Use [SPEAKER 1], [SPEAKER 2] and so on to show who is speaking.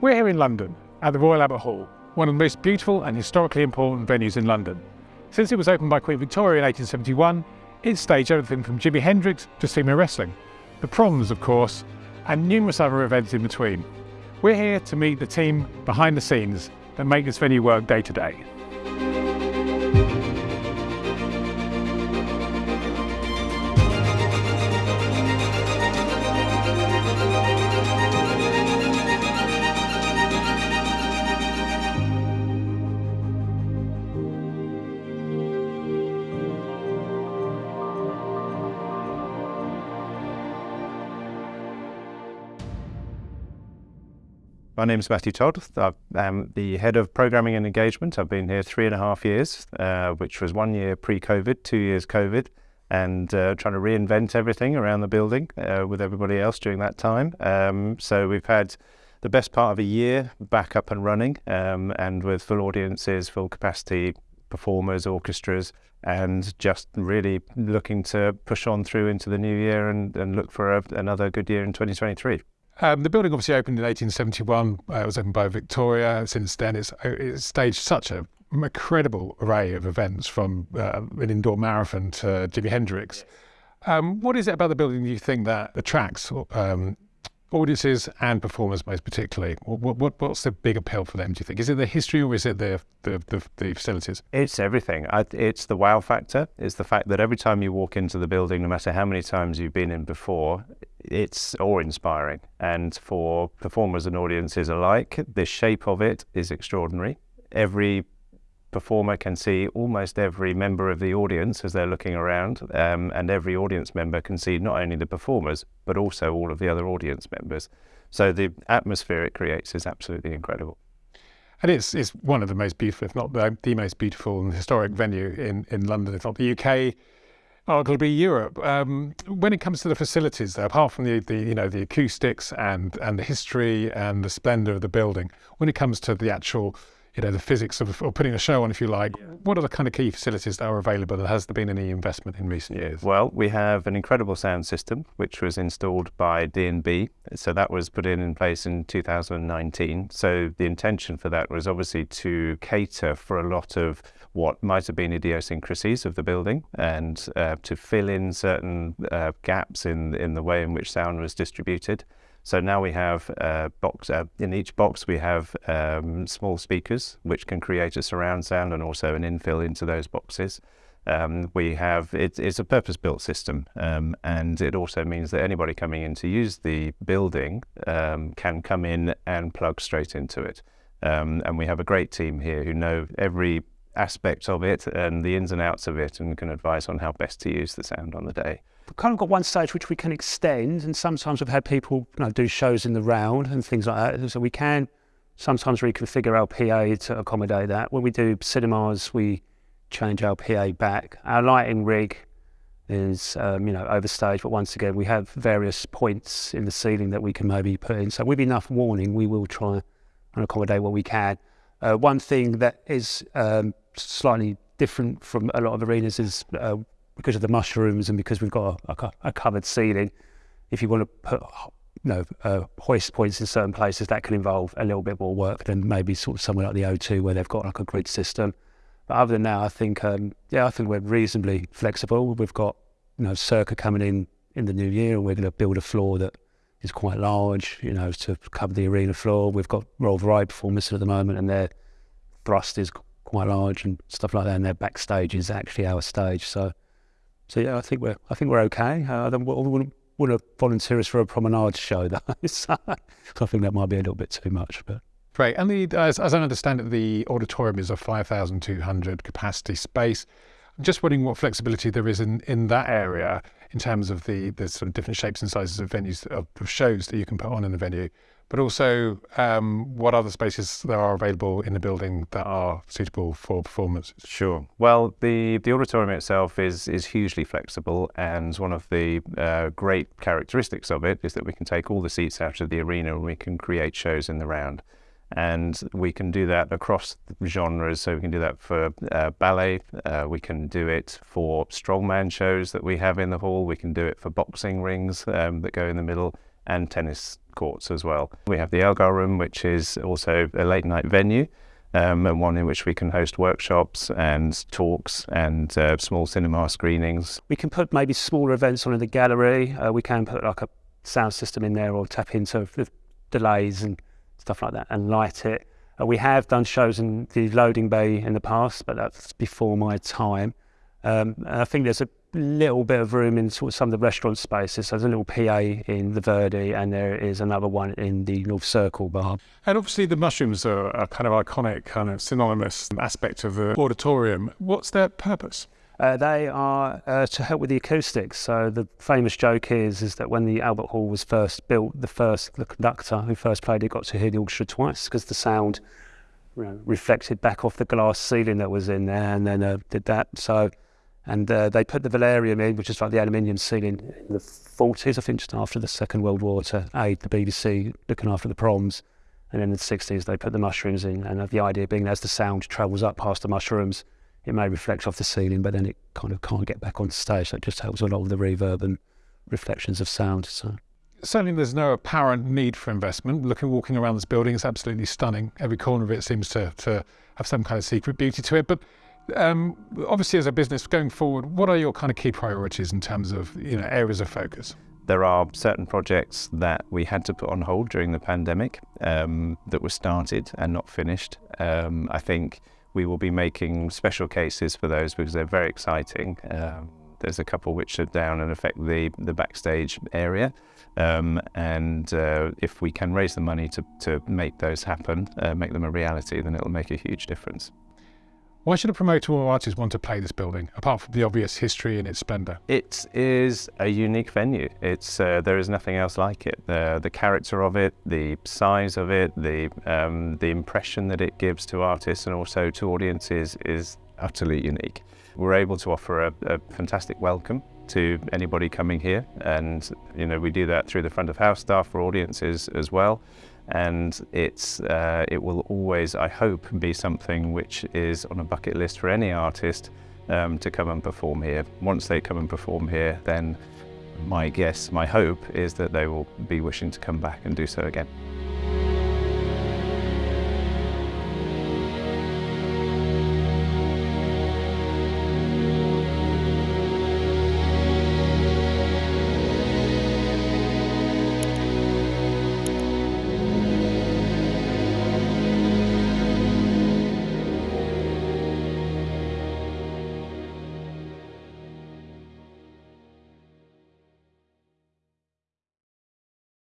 [SPEAKER 1] We're here in London at the Royal Albert Hall, one of the most beautiful and historically important venues in London. Since it was opened by Queen Victoria in 1871, it's staged everything from Jimi Hendrix to sumo wrestling, the proms, of course, and numerous other events in between. We're here to meet the team behind the scenes that make this venue work day to day.
[SPEAKER 2] My name is Matthew Todd. I am the head of programming and engagement. I've been here three and a half years, uh, which was one year pre-COVID, two years COVID, and uh, trying to reinvent everything around the building uh, with everybody else during that time. Um, so we've had the best part of a year back up and running, um, and with full audiences, full capacity performers, orchestras, and just really looking to push on through into the new year and, and look for a, another good year in 2023.
[SPEAKER 1] Um, the building obviously opened in 1871. Uh, it was opened by Victoria. Since then, it's, uh, it's staged such a incredible array of events from uh, an indoor marathon to Jimi Hendrix. Um, what is it about the building you think that attracts um, audiences and performers most particularly? What, what, what's the big appeal for them, do you think? Is it the history or is it the, the, the, the facilities?
[SPEAKER 2] It's everything. I, it's the wow factor. It's the fact that every time you walk into the building, no matter how many times you've been in before, it's awe-inspiring. And for performers and audiences alike, the shape of it is extraordinary. Every performer can see almost every member of the audience as they're looking around, um, and every audience member can see not only the performers, but also all of the other audience members. So the atmosphere it creates is absolutely incredible.
[SPEAKER 1] And it's, it's one of the most beautiful, if not the, the most beautiful and historic venue in, in London, if not the UK, arguably Europe. Um, when it comes to the facilities, though, apart from the, the you know the acoustics and and the history and the splendour of the building, when it comes to the actual you know the physics of, of putting a show on, if you like, yeah. what are the kind of key facilities that are available? And has there been any investment in recent years?
[SPEAKER 2] Well, we have an incredible sound system which was installed by D&B. So that was put in in place in 2019. So the intention for that was obviously to cater for a lot of what might have been idiosyncrasies of the building and uh, to fill in certain uh, gaps in, in the way in which sound was distributed. So now we have a box, uh, in each box we have um, small speakers which can create a surround sound and also an infill into those boxes. Um, we have, it, it's a purpose-built system um, and it also means that anybody coming in to use the building um, can come in and plug straight into it. Um, and we have a great team here who know every aspect of it and the ins and outs of it and can advise on how best to use the sound on the day.
[SPEAKER 3] We've kind of got one stage which we can extend and sometimes we've had people you know, do shows in the round and things like that. So we can sometimes reconfigure our PA to accommodate that. When we do cinemas, we change our PA back. Our lighting rig is, um, you know, overstage, but once again, we have various points in the ceiling that we can maybe put in. So with enough warning, we will try and accommodate what we can. Uh, one thing that is um, slightly different from a lot of arenas is uh, because of the mushrooms and because we've got a, a, covered ceiling. If you want to put you know, uh, hoist points in certain places, that can involve a little bit more work than maybe sort of somewhere like the O2 where they've got like a grid system. But other than that, I think, um, yeah, I think we're reasonably flexible. We've got, you know, Circa coming in in the new year and we're going to build a floor that is quite large, you know, to cover the arena floor. We've got Royal Variety performers at the moment and their thrust is quite large and stuff like that, and their backstage is actually our stage. So, so yeah, I think we're I think we're okay. Uh, I don't wouldn't, wouldn't volunteer us for a promenade show though. so I think that might be a little bit too much, but.
[SPEAKER 1] Great. And the, as, as I understand it, the auditorium is a 5,200 capacity space. I'm just wondering what flexibility there is in, in that area in terms of the, the sort of different shapes and sizes of venues, of shows that you can put on in the venue but also um, what other spaces there are available in the building that are suitable for performance.
[SPEAKER 2] Sure. Well, the, the auditorium itself is, is hugely flexible and one of the uh, great characteristics of it is that we can take all the seats out of the arena and we can create shows in the round. And we can do that across genres. So we can do that for uh, ballet. Uh, we can do it for strongman shows that we have in the hall. We can do it for boxing rings um, that go in the middle and tennis courts as well. We have the Elgar Room, which is also a late night venue. Um, and one in which we can host workshops and talks and uh, small cinema screenings.
[SPEAKER 3] We can put maybe smaller events on in the gallery. Uh, we can put like a sound system in there or tap into the delays and stuff like that and light it. Uh, we have done shows in the loading bay in the past, but that's before my time. Um, I think there's a little bit of room in sort of some of the restaurant spaces. So there's a little PA in the Verdi, and there is another one in the North Circle bar.
[SPEAKER 1] And obviously, the mushrooms are a kind of iconic, kind of synonymous aspect of the auditorium. What's their purpose?
[SPEAKER 3] Uh, they are uh, to help with the acoustics. So the famous joke is is that when the Albert Hall was first built, the first the conductor who first played it got to hear the orchestra twice because the sound you know, reflected back off the glass ceiling that was in there, and then uh, did that. So and uh, they put the velarium in, which is like the aluminium ceiling, in the 40s, I think, just after the Second World War to aid the BBC looking after the proms. And in the 60s, they put the mushrooms in. And the idea being as the sound travels up past the mushrooms, it may reflect off the ceiling, but then it kind of can't get back on stage. So it just helps a lot with the reverb and reflections of sound. So
[SPEAKER 1] certainly there's no apparent need for investment. Looking, walking around this building is absolutely stunning. Every corner of it seems to, to have some kind of secret beauty to it. But um, obviously, as a business going forward, what are your kind of key priorities in terms of you know areas of focus?
[SPEAKER 2] There are certain projects that we had to put on hold during the pandemic um, that were started and not finished. Um, I think we will be making special cases for those because they're very exciting. Um, there's a couple which are down and affect the, the backstage area. Um, and uh, if we can raise the money to, to make those happen, uh, make them a reality, then it'll make a huge difference.
[SPEAKER 1] Why should a promoter or artist want to play this building, apart from the obvious history and its splendour?
[SPEAKER 2] It is a unique venue. It's uh, there is nothing else like it. The the character of it, the size of it, the um, the impression that it gives to artists and also to audiences is utterly unique. We're able to offer a, a fantastic welcome to anybody coming here, and you know we do that through the front of house staff for audiences as well and it's uh, it will always, I hope, be something which is on a bucket list for any artist um, to come and perform here. Once they come and perform here, then my guess, my hope is that they will be wishing to come back and do so again.